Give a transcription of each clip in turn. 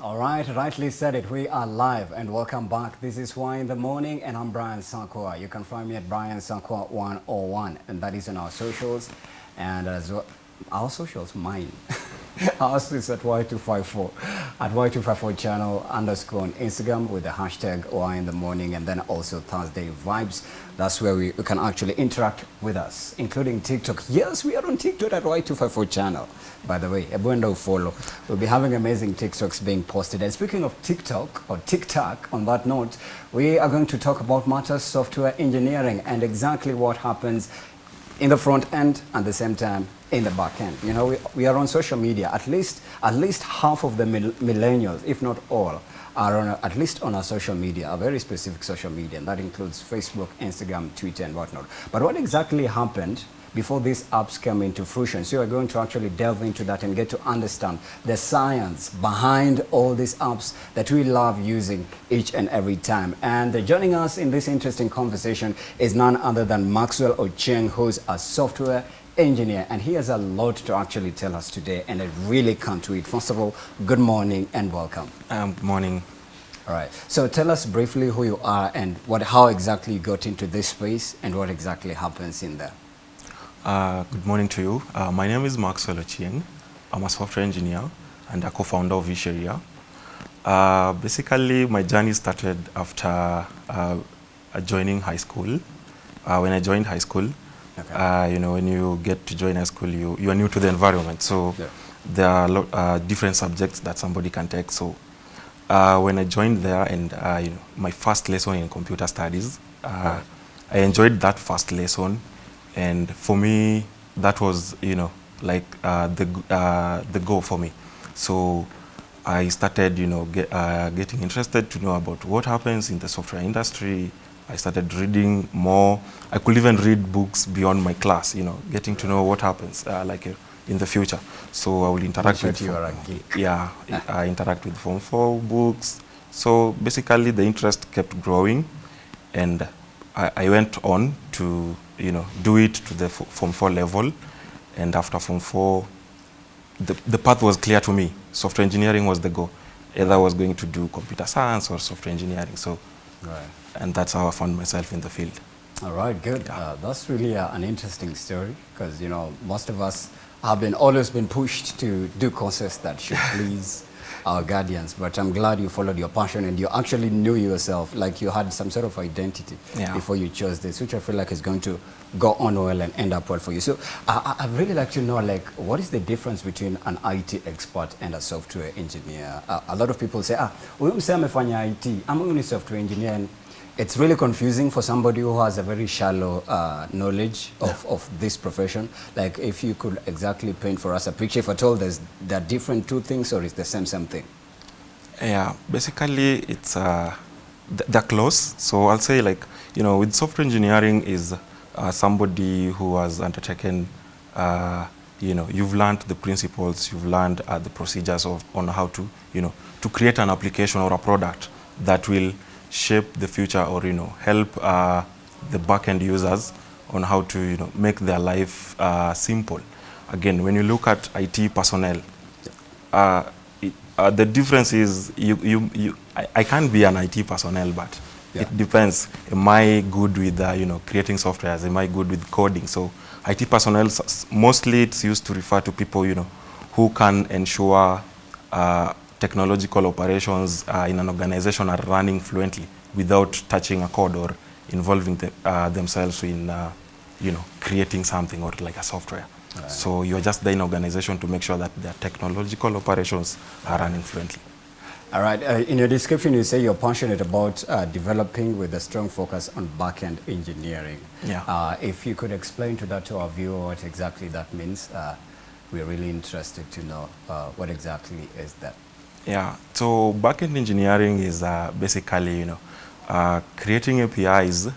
All right, rightly said it. We are live and welcome back. This is Why in the Morning and I'm Brian Sankwa. You can find me at Brian Sankwa 101 and that is on our socials and as well, our socials, mine. Ours is at Y254, at Y254 channel underscore on Instagram with the hashtag Why in the Morning and then also Thursday Vibes. That's where we, you can actually interact with us, including TikTok. Yes, we are on TikTok at Y254 channel. By the way, Ebuendo follow. We'll be having amazing TikToks being posted. And speaking of TikTok or TikTok, on that note, we are going to talk about matters software engineering and exactly what happens in the front end at the same time in the back end. You know, we, we are on social media. At least, at least half of the mil millennials, if not all, are on a, at least on our social media, a very specific social media, and that includes Facebook, Instagram, Twitter, and whatnot. But what exactly happened before these apps came into fruition? So we're going to actually delve into that and get to understand the science behind all these apps that we love using each and every time. And joining us in this interesting conversation is none other than Maxwell Ochieng, who's a software engineer and he has a lot to actually tell us today and I really can't wait. First of all, good morning and welcome. Um, good morning. All right. So tell us briefly who you are and what, how exactly you got into this space and what exactly happens in there. Uh, good morning to you. Uh, my name is Maxwell Ochieng. I'm a software engineer and a co-founder of Isheria. Uh, basically, my journey started after uh, joining high school. Uh, when I joined high school, Okay. Uh, you know, when you get to join a school, you, you are new to the environment. So yeah. there are lot, uh, different subjects that somebody can take. So uh, when I joined there and, uh, you know, my first lesson in computer studies, uh, right. I enjoyed that first lesson. And for me, that was, you know, like uh, the, the goal for me. So I started, you know, get, getting interested to know about what happens in the software industry, I started reading more. I could even read books beyond my class, you know, getting to know what happens uh, like uh, in the future. So I will interact with, you are a geek. yeah, I interact with Form 4 books. So basically the interest kept growing and I, I went on to, you know, do it to the Form 4 level. And after Form 4, the, the path was clear to me. Software engineering was the goal. Either I was going to do computer science or software engineering. So right and that's how I found myself in the field. All right, good. Yeah. Uh, that's really uh, an interesting story because, you know, most of us have been always been pushed to do courses that should please our guardians. But I'm glad you followed your passion and you actually knew yourself, like you had some sort of identity yeah. before you chose this, which I feel like is going to go on well and end up well for you. So uh, I'd really like to know, like, what is the difference between an IT expert and a software engineer? Uh, a lot of people say, ah, we mseme IT, I'm only a software engineer. It's really confusing for somebody who has a very shallow uh, knowledge of, of this profession. Like if you could exactly paint for us a picture, if at all there's, there are different two things or is the same same thing? Yeah, basically it's, uh, they're close. So I'll say like, you know, with software engineering is uh, somebody who has undertaken, uh, you know, you've learned the principles, you've learned uh, the procedures of, on how to, you know, to create an application or a product that will shape the future or, you know, help uh, the back-end users on how to, you know, make their life uh, simple. Again, when you look at IT personnel, uh, uh, the difference is you, you, you, I, I can't be an IT personnel, but yeah. it depends. Am I good with, uh, you know, creating software? Am I good with coding? So IT personnel, mostly it's used to refer to people, you know, who can ensure uh, technological operations uh, in an organization are running fluently without touching a code or involving the, uh, themselves in, uh, you know, creating something or like a software. Right. So you're just there in organization to make sure that their technological operations are running fluently. All right. Uh, in your description, you say you're passionate about uh, developing with a strong focus on back-end engineering. Yeah. Uh, if you could explain to that to our viewer what exactly that means, uh, we're really interested to know uh, what exactly is that. Yeah, so backend engineering is uh, basically, you know, uh, creating APIs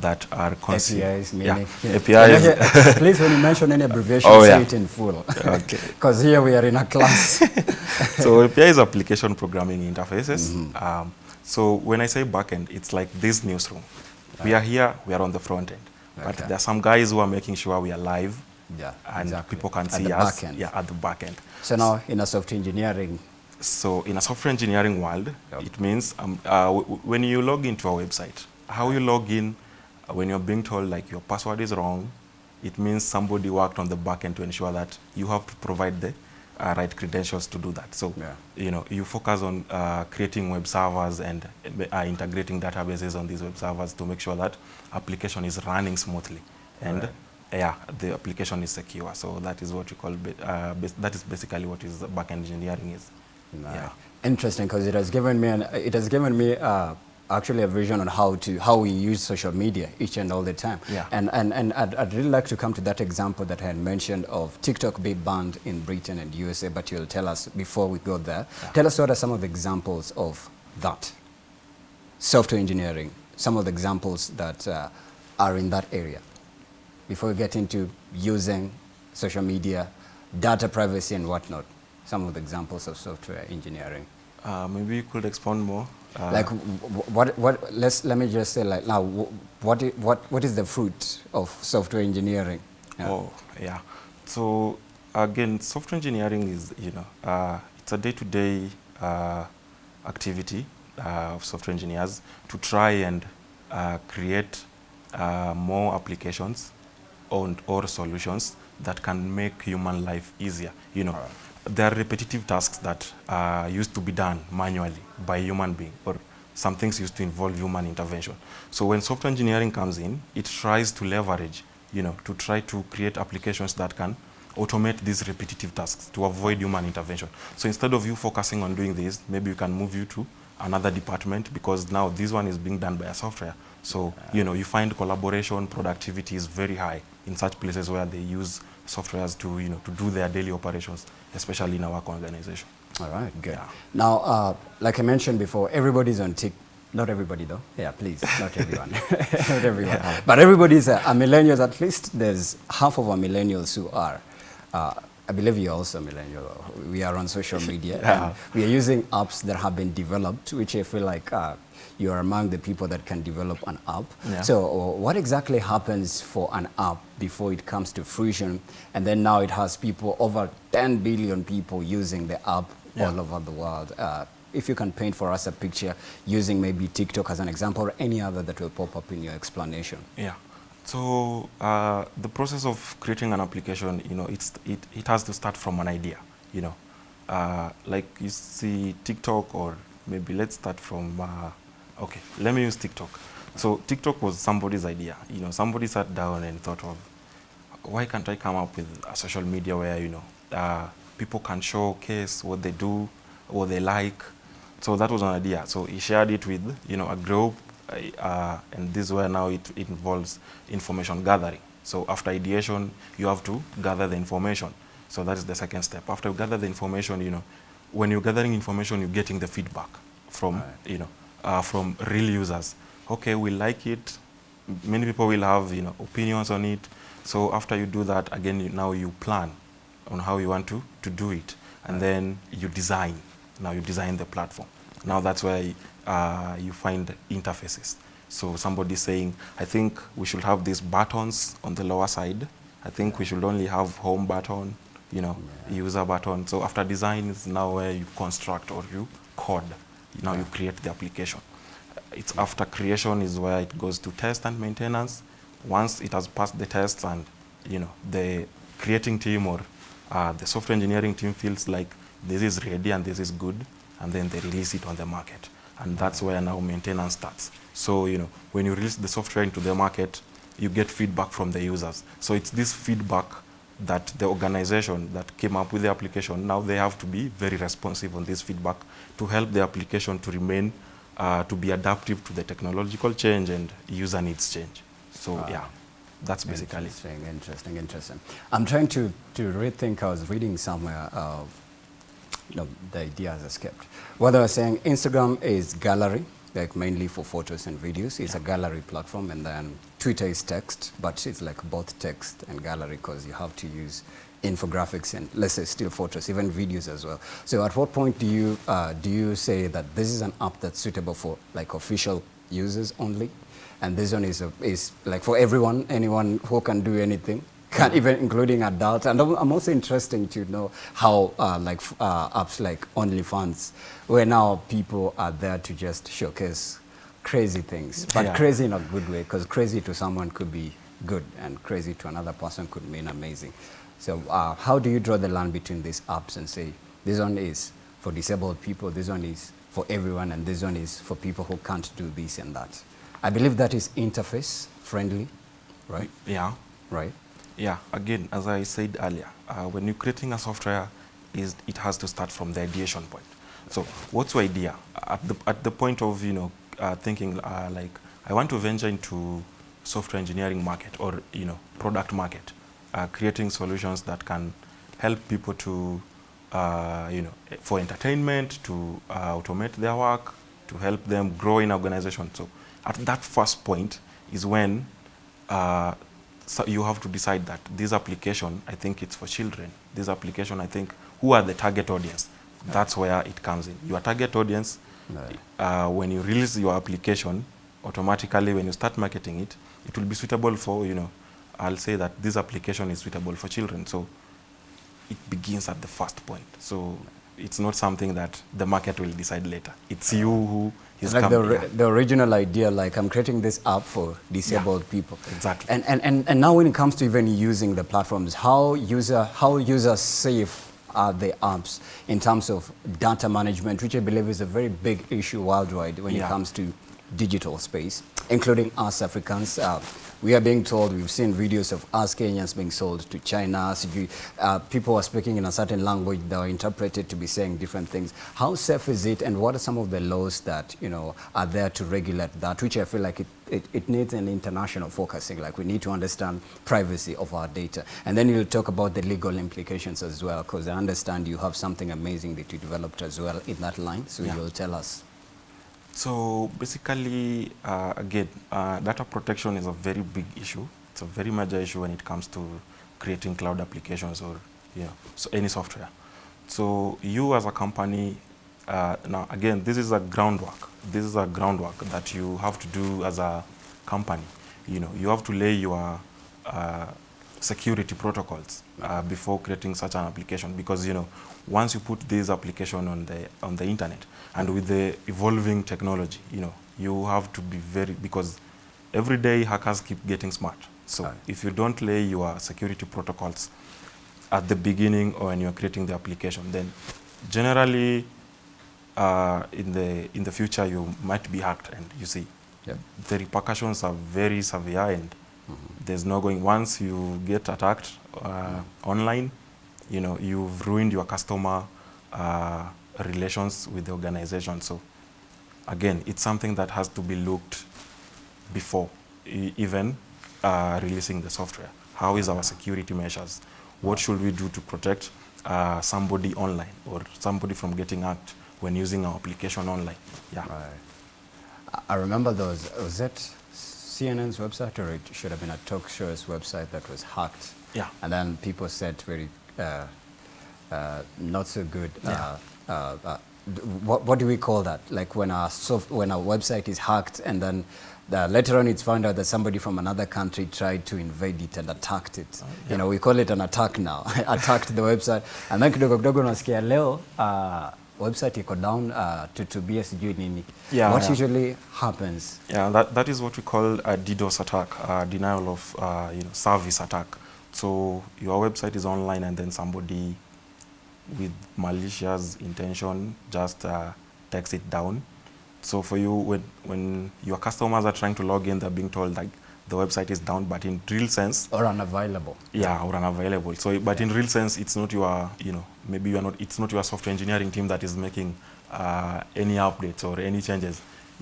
that are APIs, meaning, yeah, APIs. Please, when you mention any abbreviation, oh, yeah. say it in full. Okay. Because here we are in a class. so API is application programming interfaces. Mm -hmm. um, so when I say backend, it's like this newsroom. Right. We are here, we are on the front end. Okay. But there are some guys who are making sure we are live. Yeah, and exactly. people can at see the us back end. Yeah, at the back end. So now in a software engineering So in a software engineering world, Yep. it means um, uh, when you log into a website, how you log in, uh, when you're being told like your password is wrong, it means somebody worked on the back end to ensure that you have to provide the uh, right credentials to do that. So, Yeah. you know, you focus on uh, creating web servers and uh, integrating databases on these web servers to make sure that application is running smoothly. And Right. yeah, the application is secure. So that is what you call, uh, that is basically what is backend engineering is. Right. Yeah. Interesting, because it has given me an, it has given me uh, actually a vision on how to how we use social media each and all the time. Yeah. And and and I'd, I'd really like to come to that example that I had mentioned of TikTok being banned in Britain and USA. But you'll tell us before we go there. Yeah. Tell us what are some of the examples of that software engineering. Some of the examples that uh, are in that area. Before we get into using social media, data privacy and whatnot. Some of the examples of software engineering. Uh, maybe you could expand more. Uh, like what what let's let me just say like now what what what is the fruit of software engineering Yeah. Oh, yeah. So again, software engineering is, you know, uh, it's a day-to-day uh, activity uh, of software engineers to try and uh, create uh, more applications on, or solutions that can make human life easier. You know, there are repetitive tasks that uh, used to be done manually by human being or some things used to involve human intervention. So when software engineering comes in, it tries to leverage, you know, to try to create applications that can automate these repetitive tasks to avoid human intervention. So instead of you focusing on doing this, maybe we can move you to another department because now this one is being done by a software. So, you know, you find collaboration, productivity is very high in such places where they use softwares to, you know, to do their daily operations, especially in our organization. all right good. Yeah. now uh, like i mentioned before everybody's on tik not everybody though. Yeah please not everyone. Not everyone. But everybody's a, a millennials at least there's half of our millennials who are uh, I believe you're also a millennial. We are on social media. Yeah. and we are using apps that have been developed, which I feel like uh, you are among the people that can develop an app. Yeah. So uh, what exactly happens for an app before it comes to fruition? And then now it has people, over 10 billion people using the app Yeah. all over the world. Uh, if you can paint for us a picture using maybe TikTok as an example or any other that will pop up in your explanation. Yeah. So uh, the process of creating an application, you know, it's, it, it has to start from an idea, you know. Uh, like you see TikTok or maybe let's start from, uh, okay, let me use TikTok. So TikTok was somebody's idea, you know, somebody sat down and thought of, why can't I come up with a social media where, you know, uh, people can showcase what they do, what they like. So that was an idea. So he shared it with, you know, a group, uh, and this is where now it, it involves information gathering. So after ideation, you have to gather the information. So that is the second step. After you gather the information, you know, when you're gathering information, you're getting the feedback from, Right. you know, uh, from real users. Okay, we like it. Many people will have, you know, opinions on it. So after you do that, again, you, now you plan on how you want to, to do it. And then you design. Now you design the platform. Now that's where uh, you find interfaces. So somebody saying, I think we should have these buttons on the lower side. I think we should only have home button, you know, user button. So after design is now where you construct or you code. Now you create the application. It's after creation is where it goes to test and maintenance. Once it has passed the tests and, you know, the creating team or uh, the software engineering team feels like this is ready and this is good, and then they release it on the market. And that's where now maintenance starts. So, you know, when you release the software into the market, you get feedback from the users. So it's this feedback that the organization that came up with the application, now they have to be very responsive on this feedback to help the application to remain, uh, to be adaptive to the technological change and user needs change. So, Wow. yeah, that's basically. Interesting, interesting, interesting. I'm trying to, to rethink, I was reading somewhere, uh, you know, the idea has escaped. What I was saying, Instagram is gallery, like mainly for photos and videos. It's a gallery platform, and then Twitter is text, but it's like both text and gallery because you have to use infographics and let's say still photos, even videos as well. So at what point do you, uh, do you say that this is an app that's suitable for like official users only? And this one is, a, is like for everyone, anyone who can do anything can even including adults. And I'm I'm also interested to know how uh, like uh, apps like OnlyFans, where now people are there to just showcase crazy things, but Yeah. crazy in a good way, because crazy to someone could be good, and crazy to another person could mean amazing. So uh, how do you draw the line between these apps and say this one is for disabled people, this one is for everyone, and this one is for people who can't do this and that? I believe that is interface friendly, right? Yeah. Right. Yeah, again, as I said earlier, uh, when you're creating a software, is it has to start from the ideation point. So, what's your idea at the at the point of you know uh, thinking uh, like I want to venture into software engineering market or you know product market, uh, creating solutions that can help people to uh, you know for entertainment, to uh, automate their work, to help them grow in organization. So, at that first point is when so you have to decide that this application, I think it's for children. This application, I think, who are the target audience? That's where it comes in. Your target audience, no. uh, when you release your application, automatically when you start marketing it, it will be suitable for, you know, I'll say that this application is suitable for children. So it begins at the first point. So it's not something that the market will decide later. It's you who It's like the, the original idea, like I'm creating this app for disabled people. Exactly. And, and, and, and now when it comes to even using the platforms, how user, how user safe are the apps in terms of data management, which I believe is a very big issue worldwide when it comes to digital space, including us Africans. Uh, we are being told, we've seen videos of us Kenyans being sold to China. Uh, people are speaking in a certain language that are interpreted to be saying different things. How safe is it and what are some of the laws that, you know, are there to regulate that, which I feel like it, it, it needs an international focusing. Like we need to understand privacy of our data. And then you'll talk about the legal implications as well, because I understand you have something amazing that you developed as well in that line. So Yeah. you'll tell us. So basically, uh, again, uh, data protection is a very big issue. It's a very major issue when it comes to creating cloud applications or know, so any software. So you as a company, uh, now again, this is a groundwork. This is a groundwork that you have to do as a company. You know, you have to lay your uh, security protocols uh, before creating such an application because you know once you put this application on the on the internet and with the evolving technology you know you have to be very because every day hackers keep getting smart so Right. if you don't lay your security protocols at the beginning or when you're creating the application then generally uh, in the in the future you might be hacked and you see Yep. the repercussions are very severe and there's no going once you get attacked uh, online you know you've ruined your customer uh, relations with the organization so again it's something that has to be looked before e- even uh, releasing the software how is our security measures what should we do to protect uh, somebody online or somebody from getting hacked when using our application online yeah Right. I- remember those. Was that CNN's website, or it should have been a talk show's website that was hacked? Yeah. And then people said very uh, uh, not so good. Yeah. Uh, uh, uh, what, what do we call that? Like when our soft, when our website is hacked, and then the, later on it's found out that somebody from another country tried to invade it and attacked it. You know, we call it an attack now. attacked the website, and then kidogo kidogo unasikia leo uh, website iko down uh, tutubie sijui nini. Yeah, what yeah. usually happens? Yeah, that, that is what we call a DDoS attack, uh, denial of uh, you know, service attack. So your website is online and then somebody with malicious intention just uh, takes it down. So for you, when, when your customers are trying to log in, they're being told like the website is down, but in real sense, Or unavailable? yeah, or unavailable. So, but yeah. in real sense, it's not your, you know, maybe you are not, it's not your software engineering team that is making uh, any updates or any changes.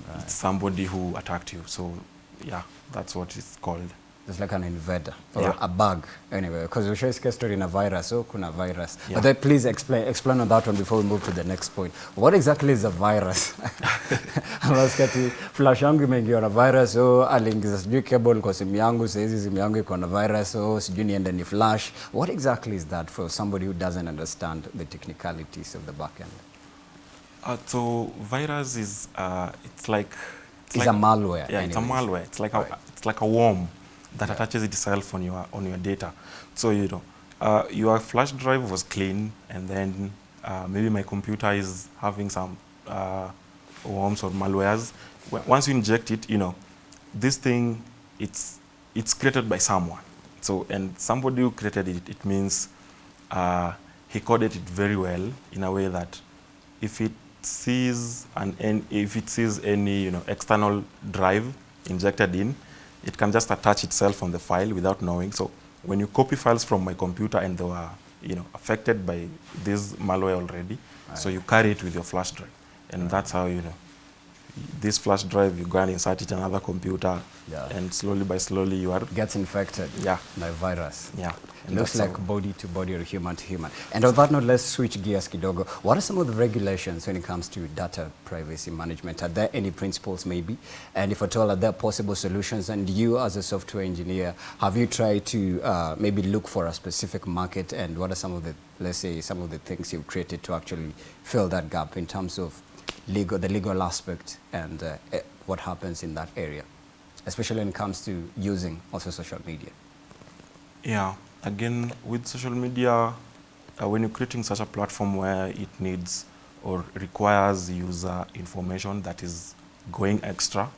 Right. It's somebody who attacked you. So, yeah, that's what it's called. It's like an invader or Yeah. a bug anyway. Because we share story in a virus, so kuna virus. Yeah. But then please explain explain on that one before we move to the next point. What exactly is a virus? Unasikia ati flash yangu imeingiwa na virus, so aliingiza sijui cable kwa simu yangu, saizi simu yangu iko na virus, so sijui niende ni flash. What exactly is that for somebody who doesn't understand the technicalities of the backend? Uh, so virus is, uh, it's like, It's a malware Yeah, it's a malware. It's like Right. a, it's like a worm that Yeah. attaches itself on your on your data. So you know, uh, your flash drive was clean, and then uh, maybe my computer is having some uh, worms or malwares. Once you inject it, you know, this thing it's it's created by someone. So and somebody who created it, it means uh, he coded it very well in a way that if it sees an, an if it sees any you know external drive injected in, it can just attach itself on the file without knowing. So when you copy files from my computer and they are you know affected by this malware already, right. so you carry it with your flash drive, and right. that's how you know this flash drive you go and insert it in another computer, Yeah. and slowly by slowly you are Gets infected Yeah. by virus. yeah. and Looks like body to body or human to human. And on that note, let's switch gears, Kidogo. What are some of the regulations when it comes to data privacy management? Are there any principles maybe? And if at all, are there possible solutions? And you as a software engineer, have you tried to uh, maybe look for a specific market? And what are some of the, let's say, some of the things you've created to actually fill that gap in terms of legal, the legal aspect and uh, eh, what happens in that area? Especially when it comes to using also social media. Yeah, again, with social media, uh, when you're creating such a platform where it needs or requires user information that is going extra,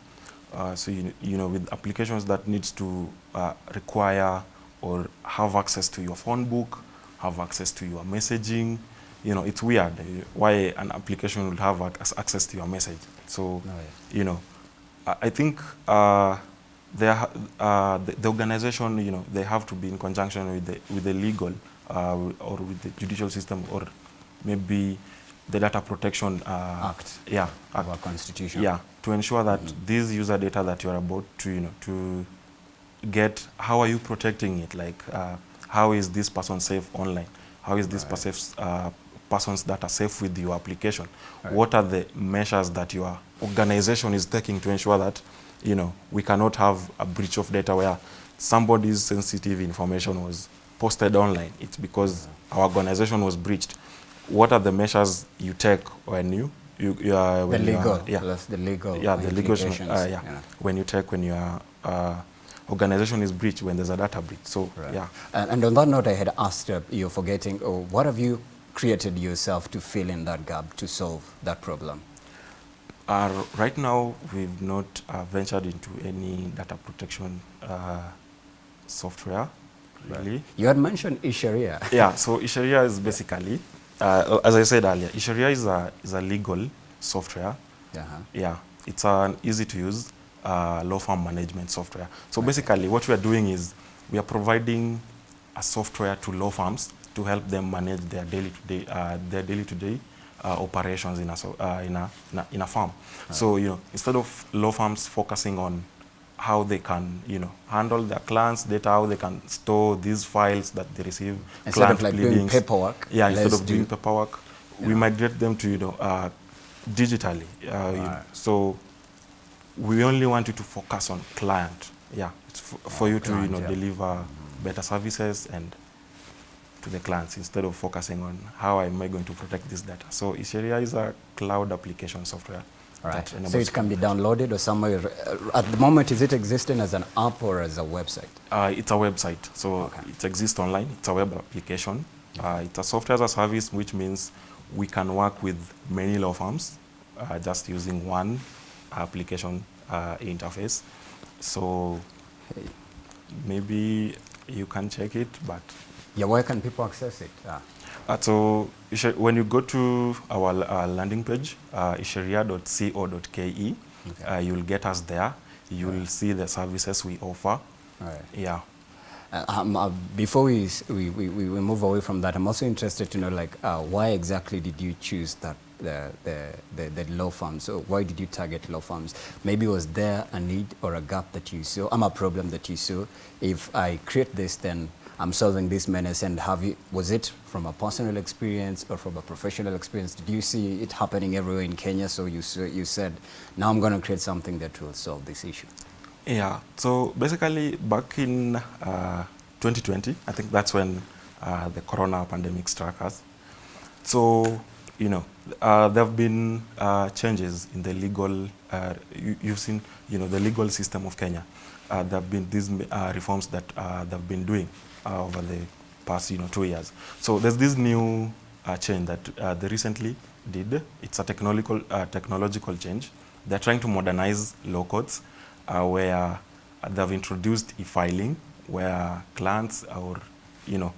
uh, so you, you know, with applications that needs to uh, require or have access to your phone book, have access to your messaging, you know, it's weird uh, why an application will have access to your message. So, Oh, yeah. you know, I think uh, ha- uh, the, the organization, you know, they have to be in conjunction with the, with the legal uh, or with the judicial system or maybe the data protection uh, Act. Yeah, of act. our constitution. Yeah, to ensure that this user data that you're about to, you know, to get, how are you protecting it? Like, uh, how is this person safe online? How is this Right. Person's, uh, person's data safe with your application? Right. What are the measures that your organization is taking to ensure that, you know, we cannot have a breach of data where somebody's sensitive information was posted online? It's because our organization was breached. What are the measures you take when you, you, you are, The when you are- legal, yeah, plus the legal yeah, the legal, uh, yeah, know. when you take when your uh, organization is breached, when there's a data breach. So, Right. yeah. And, and on that note, I had asked uh, you forgetting, oh, what have you created yourself to fill in that gap to solve that problem? Uh, right now, we've not uh, ventured into any data protection uh, software, really. You had mentioned Isheria. yeah, so Isheria is basically, uh, as I said earlier, Isheria is a, is a legal software. Uh-huh. Yeah, it's an easy to use uh, law firm management software. So basically, what we are doing is we are providing a software to law firms to help them manage their daily to day, uh, their daily to day uh, operations in a, so, uh, in, a, in a in a firm. So you know, instead of law firms focusing on how they can, you know, handle their clients' data, how they can store these files that they receive, Instead of like doing paperwork, Yeah, instead of doing do- paperwork, we migrate them to, you know, uh, digitally. Uh, you- Right. so we only want you to focus on client. Yeah, it's f- for you to, you know, yeah. deliver better services and to the clients instead of focusing on how am I going to protect this data. So Isheria is a cloud application software. Right. So it can be downloaded or somewhere. Uh, at the moment, is it existing as an app or as a website? Uh, it's a website, so Okay. it exists online. It's a web application. Uh, it's a software as a service, which means we can work with many law firms uh, just using one application uh, interface. So maybe you can check it, but Yeah, where can people access it? Ah. uh, so when you go to our uh, landing page, uh, isheria.co.ke, Okay. uh, you'll get us there. You'll see the services we offer. Right. Yeah. Uh, um, uh, before we, we, we, we we move away from that, I'm also interested to know, like, uh, why exactly did you choose that the, the, the, the law firms? So why did you target law firms? Maybe was there a need or a gap that you saw, um, a problem that you saw? If I create this, then I'm solving this menace. And have you, was it from a personal experience or from a professional experience? Did you see it happening everywhere in Kenya? So you, you said, now I'm going to create something that will solve this issue. Yeah, so basically back in uh, 2020, I think that's when uh, the corona pandemic struck us. So you know, uh, there have been uh, changes in the legal, uh, you, you've seen, you know, the legal system of Kenya. Uh, there have been these reforms that they've been doing uh, over the past, you know, two years. So there's this new uh, change that uh, they recently did. It's a technological, uh, technological change. They're trying to modernize law courts uh, where they've introduced e-filing, where clients or, you know,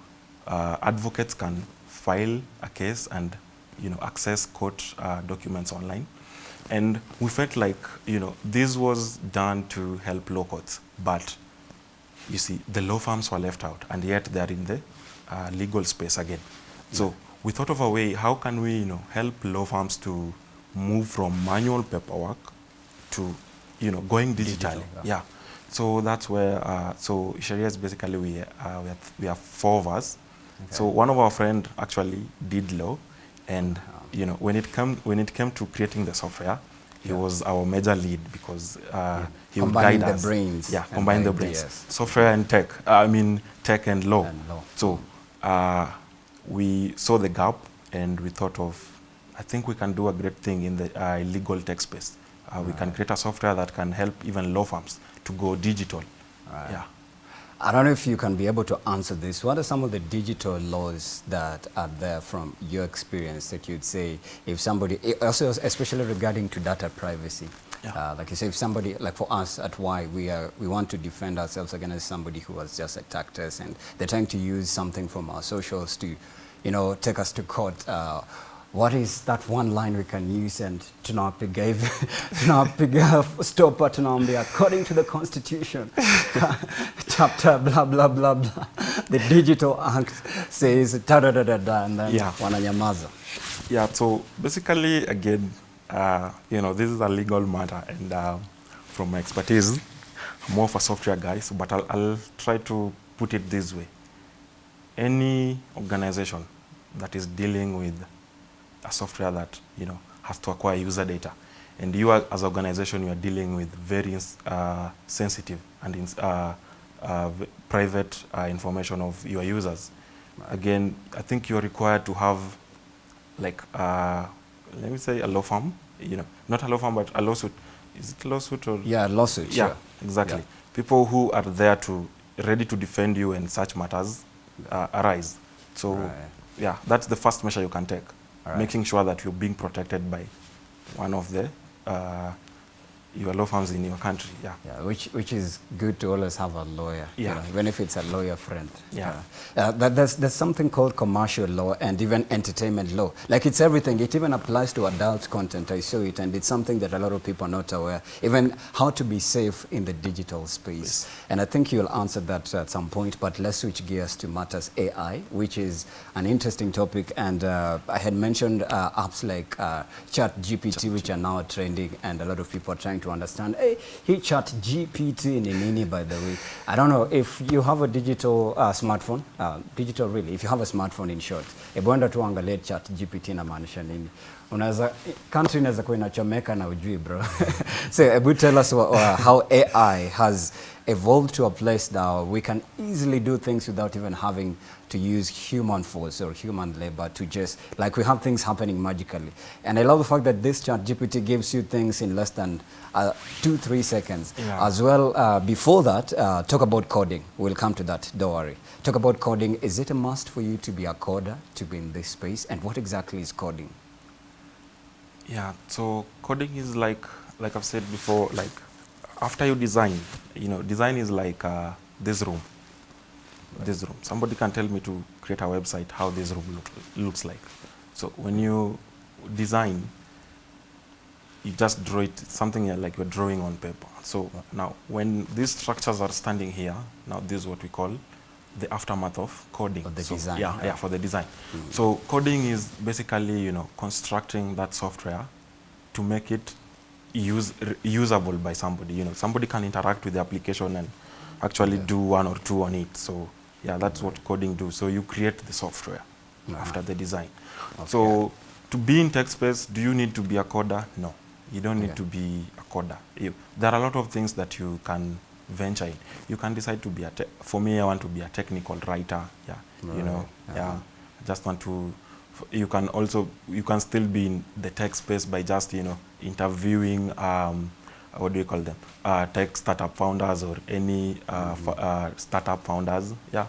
uh, advocates can file a case and you know access court documents online and we felt like you know this was done to help law courts but you see the law firms were left out and yet they're in the uh, legal space again. So we thought of a way how can we you know help law firms to move from manual paperwork to you know going Digital, digitally yeah. yeah. So that's where uh, so sharia is basically we uh, we, have, we have four of us. Okay. so one of our friend actually did law, and you know when it come when it came to creating the software, he Yeah. was our major lead because uh, he would Combining guide the us. brains Yeah, combine the ideas. brains, software and tech. Uh, I mean tech and law. And law. So uh, we saw the gap and we thought of, I think we can do a great thing in the uh, legal tech space. Uh, We can create a software that can help even law firms to go digital. Right. Yeah. I don't know if you can be able to answer this. What are some of the digital laws that are there from your experience that you'd say if somebody, eh, also especially regarding to data privacy? Yeah. Uh, like you say, if somebody, like for us at Y, we, are, we want to defend ourselves against somebody who has just attacked us and they're trying to use something from our socials to, you know, take us to court. Uh, what is that one line we can use and tunapiga hivi tunapiga stopa tunaambia according to the constitution chapter blah blah blah blah the digital act says da da da da and then Yeah. wananyamaza Yeah, so basically, again, uh, you know, this is a legal matter, and uh, from my expertise, I'm more of a software guy, so, but I'll, I'll try to put it this way. Any organization that is dealing with a software that, you know, has to acquire user data, and you are, as an organization, you are dealing with very uh, sensitive and ins- uh, uh, private uh, information of your users. Again, I think you're required to have like uh, let me say a law firm, you know, not a law firm, but a lawsuit. Is it lawsuit or yeah lawsuit yeah, exactly. Yeah. People who are there to ready to defend you when such matters uh, arise. So Right. yeah, that's the first measure you can take, Alright. making sure that you're being protected by one of the uh, your law firms in your country. Yeah. Yeah, which which is good to always have a lawyer, you Yeah. know, even if it's a lawyer friend. Yeah. Uh, but there's there's something called commercial law and even entertainment law. Like it's everything. It even applies to adult content. I saw it, and it's something that a lot of people are not aware. Even how to be safe in the digital space. And I think you'll answer that at some point. But let's switch gears to matters AI, which is an interesting topic. And uh, I had mentioned uh, apps like uh, Chat GPT, which are now trending, and a lot of people are trying to understand. Hey, he Chat GPT ni nini, by the way. I don't know if you have a digital uh, smartphone, uh, digital really, if you have a smartphone in short, ebwenda enda tu angalie Chat GPT inamaanisha nini. Unaweza country inaweza kuwa inachomeka na ujui bro. so ebu tell us what, uh, how AI has evolved to a place now we can easily do things without even having to use human force or human labor to just like we have things happening magically. And i love the fact that this chat gpt gives you things in less than uh, two three seconds. Yeah. as well uh, before that uh, talk about coding. We'll come to that. Don't worry. Talk about coding. Is it a must for you to be a coder to be in this space? And what exactly is coding? Yeah, so coding is like, like I've said before, like after you design, you know, design is like uh, this room. This room. Somebody can tell me to create a website how this room look, looks like. So when you design, you just draw it something like you're drawing on paper. So now when these structures are standing here, now this is what we call the aftermath of coding. Of the So, design, Yeah, yeah. yeah, for the design. Hmm. So coding is basically, you know, constructing that software to make it use, usable by somebody. You know, somebody can interact with the application and actually do one or two on it. So yeah, that's what coding do. So you create the software after the design. So to be in tech space, do you need to be a coder? No, you don't need Okay. to be a coder. You, there are a lot of things that you can venture in. You can decide to be a, te- for me, I want to be a technical writer. Yeah, you know, yeah. uh-huh. I just want to f- you can also you can still be in the tech space by just you know interviewing um, what do you call them? Uh, tech startup founders or any uh, f- uh, startup founders. Yeah.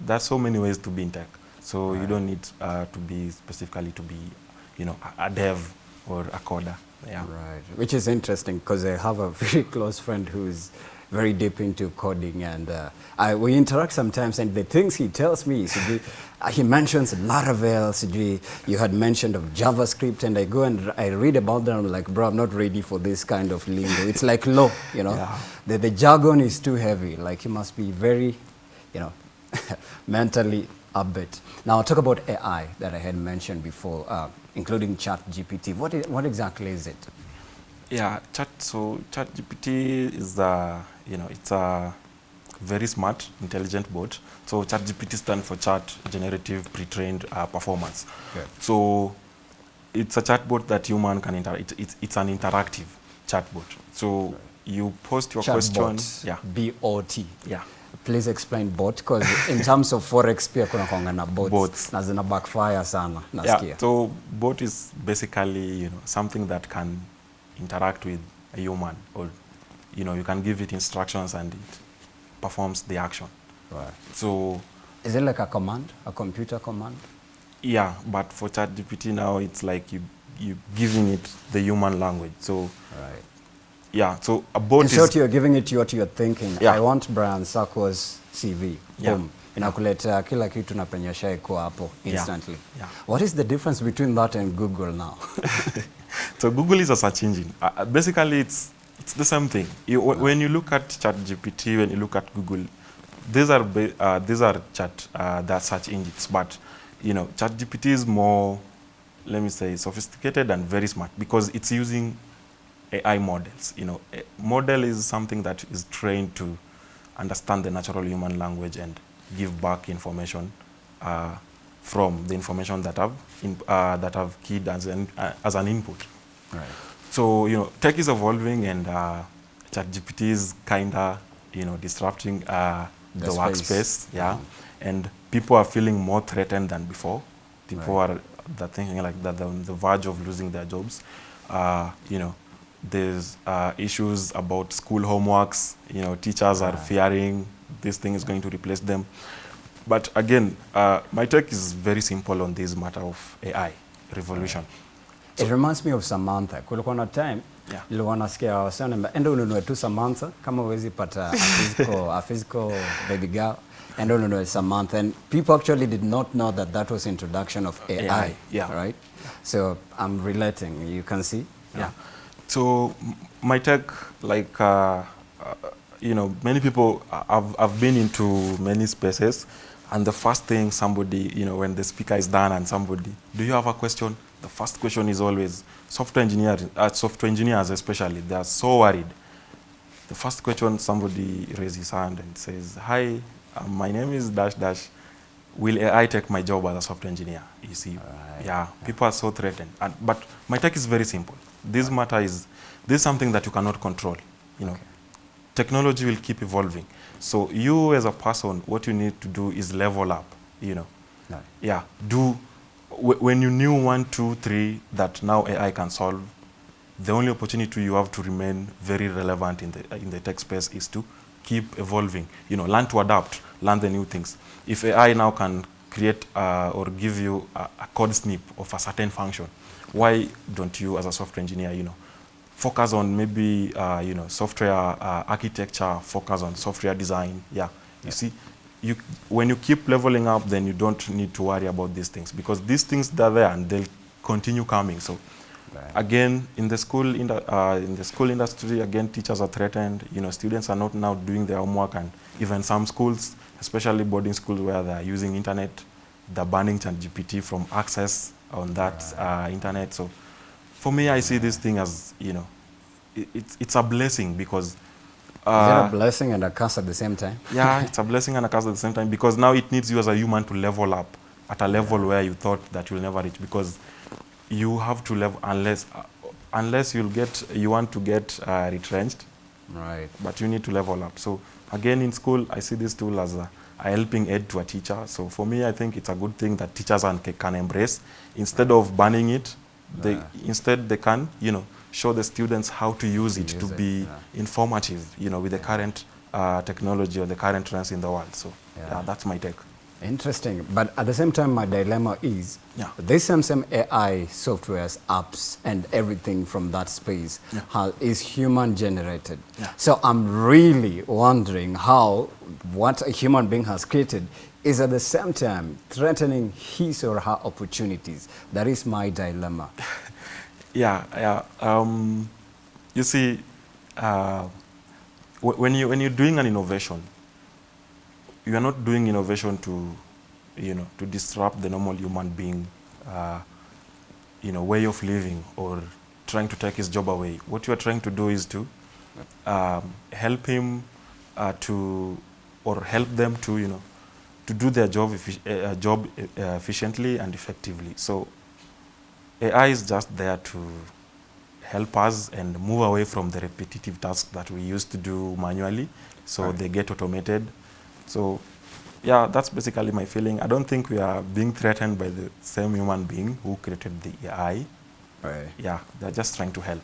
There's so many ways to be in tech. So you don't need uh, to be specifically to be you know a, a dev or a coder. Yeah. Right, which is interesting because I have a very close friend who's very deep into coding and uh, I, we interact sometimes and the things he tells me, uh, he mentions Laravel, sijui, you had mentioned of JavaScript and I go and I read about them, I'm like, bro, I'm not ready for this kind of lingo. It's like low, you know. Yeah. The, the jargon is too heavy, like you must be very, you know, mentally upbeat. Now i talk about AI that I had mentioned before, uh, including ChatGPT. What, is, what what exactly is it? Yeah, chat. So ChatGPT is a you know it's a very smart, intelligent bot. So ChatGPT stands for Chat Generative Pre-trained uh, Performance. Okay. So it's a chatbot that human can interact. It, it's it's an interactive chatbot. So you post your question. Chatbot, Yeah, BOT. yeah. Please explain bot because in terms of forex pia kuna kwanga na bots, Bots. na zina backfire sana nasikia. Yeah, so bot is basically you know something that can interact with a human, or you know you can give it instructions and it performs the action. Right. So Is it like a command, a computer command? yeah, but for ChatGPT now it's like you you giving it the human language. So Right. yeah, so a bot In short, is you're giving it what you're thinking. Yeah. I want Brian Sako's CV. Yeah. Boom. Inakuleta kila kitu na penye shaiko hapo Yeah. instantly. Yeah. Yeah. What is the difference between that and Google now? so Google is a search engine. Uh, uh, basically, it's it's the same thing. You, wh- When you look at ChatGPT, when you look at Google, these are uh, these are chat uh, the search engines. But you know, ChatGPT is more, let me say, sophisticated and very smart because it's using AI models. You know, a model is something that is trained to understand the natural human language and give back information uh, from the information that I've in, uh, that I've keyed as an uh, as an input. right. So you know, tech is evolving, and uh, ChatGPT is kinda you know disrupting uh, The the, space. workspace. Yeah, and people are feeling more threatened than before. People Right. are they're thinking like that they're on the verge of losing their jobs. Uh, you know, there's uh, issues about school homeworks. You know, teachers are fearing this thing is going to replace them. But again, uh, my take is very simple on this matter of AI revolution. It reminds me of Samantha. Kulikuwa na time Yeah. nilikuwa nasikia wasema enda ununue tu Samantha kama huwezi pata a physical, a physical baby girl enda ununue Samantha and people actually did not know that that was introduction of AI, AI, yeah. right? So I'm relating. You can see. Yeah. So my tech like, uh, uh, you know, many people, uh, I've, I've been into many spaces, and the first thing somebody, you know, when the speaker is done and somebody, do you have a question? The first question is always software engineers, uh, software engineers especially, they are so worried. The first question, somebody raises his hand and says, hi, uh, my name is dash dash. Will AI take my job as a software engineer? You see, Right. yeah, people are so threatened. And, but my take is very simple. This matter is, this is something that you cannot control. You know, Okay. technology will keep evolving. So you as a person, what you need to do is level up. You know, Right. yeah, do when you knew one, two, three that now AI can solve. The only opportunity you have to remain very relevant in the in the tech space is to keep evolving. You know, learn to adapt, learn the new things. If AI now can create uh, or give you a, a code snip of a certain function, why don't you, as a software engineer, you know, focus on maybe uh, you know software uh, architecture, focus on software design. Yeah, you yeah. see, you when you keep leveling up, then you don't need to worry about these things because these things they're there and they'll continue coming. So Right. again, in the school in the, uh, in the school industry, again teachers are threatened. You know, students are not now doing their homework, and even some schools, especially boarding schools where they are using internet, they're banning ChatGPT from access on that uh, internet. So for me, I see this thing as you know, it, it's it's a blessing because. Is Uh, it a blessing and a curse at the same time? yeah, it's a blessing and a curse at the same time because now it needs you as a human to level up at a level where you thought that you'll never reach because you have to level unless uh, unless you'll get you want to get uh, retrenched, Right. but you need to level up. So again, in school, I see this tool as a a helping aid to a teacher. So for me, I think it's a good thing that teachers can, can embrace. Instead of banning it, they, Yeah. instead they can, you know, show the students how to use it use to it, be yeah. informative, you know, with the current uh, technology or the current trends in the world. So Yeah. that's my take. Interesting. But at the same time, my dilemma is Yeah. this same, same AI softwares, apps, and everything from that space Yeah. ha- is human generated. Yeah. So I'm really wondering how what a human being has created is at the same time threatening his or her opportunities. That is my dilemma. Yeah, yeah. Um, you see, uh, wh- when you when you're doing an innovation, you are not doing innovation to, you know, to disrupt the normal human being, uh, you know, way of living or trying to take his job away. What you are trying to do is to um, help him uh, to, or help them to, you know, to do their job, uh, job uh, efficiently and effectively. So AI is just there to help us and move away from the repetitive tasks that we used to do manually. So Right. they get automated. So yeah, that's basically my feeling. I don't think we are being threatened by the same human being who created the AI. Right. Yeah, they're just trying to help.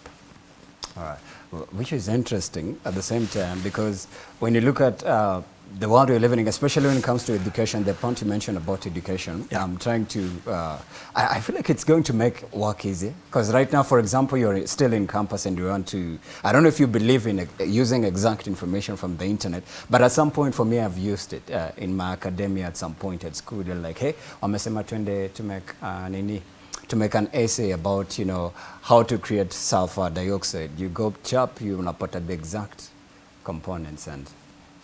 All right. Wh- Which is interesting at the same time because when you look at uh, the world we're living in, especially when it comes to education, the point you mentioned about education, Yeah. I'm trying to, uh, I, I feel like it's going to make work easier. Because right now, for example, you're still in campus and you want to, I don't know if you believe in uh, using exact information from the internet, but at some point for me, I've used it uh, in my academia at some point at school. They're like, hey, wamesema twende to make uh, nini, to make an essay about you know how to create sulfur dioxide. You go chap, you unapata the exact components and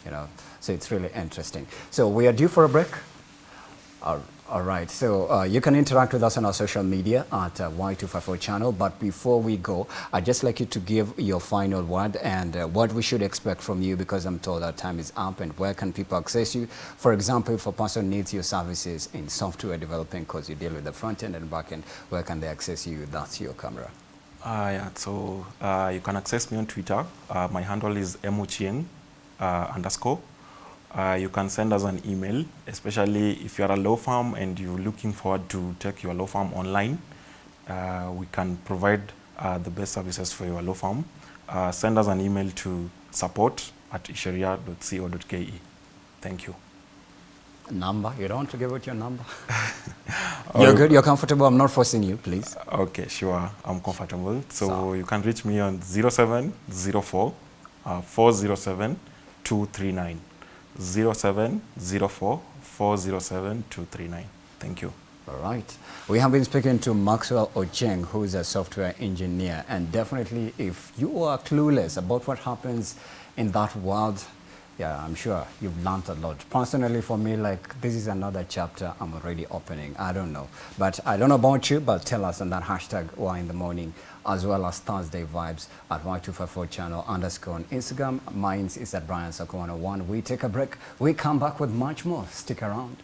you know so it's really interesting. So we are due for a break. All, right, so uh, you can interact with us on our social media at uh, Y254 channel. But before we go, I'd just like you to give your final word and uh, what we should expect from you because I'm told our time is up and where can people access you? For example, if a person needs your services in software developing because you deal with the front end and back end, where can they access you? That's your camera. Uh, yeah, so uh, you can access me on Twitter. Uh, my handle is mochieng uh, underscore. Uh, you can send us an email, especially if you're a law firm and you're looking forward to take your law firm online. Uh, we can provide uh, the best services for your law firm. Uh, send us an email to support at isheria.co.ke. Thank you. Number? You don't want to give out your number? You're good? You're comfortable? I'm not forcing you, please. Okay, sure. I'm comfortable. So, So- you can reach me on 0704 uh, 407 239. 0704 407 239. Thank you. All right. We have been speaking to Maxwell Ochieng, who is a software engineer. And definitely, if you are clueless about what happens in that world, yeah, I'm sure you've learned a lot. Personally, for me, like, this is another chapter I'm already opening. I don't know. But I don't know about you, but tell us on that hashtag why in the morning, as well as Thursday Vibes at Y254 channel underscore on Instagram. Mine is at Brian Sako 101. We take a break. We come back with much more. Stick around.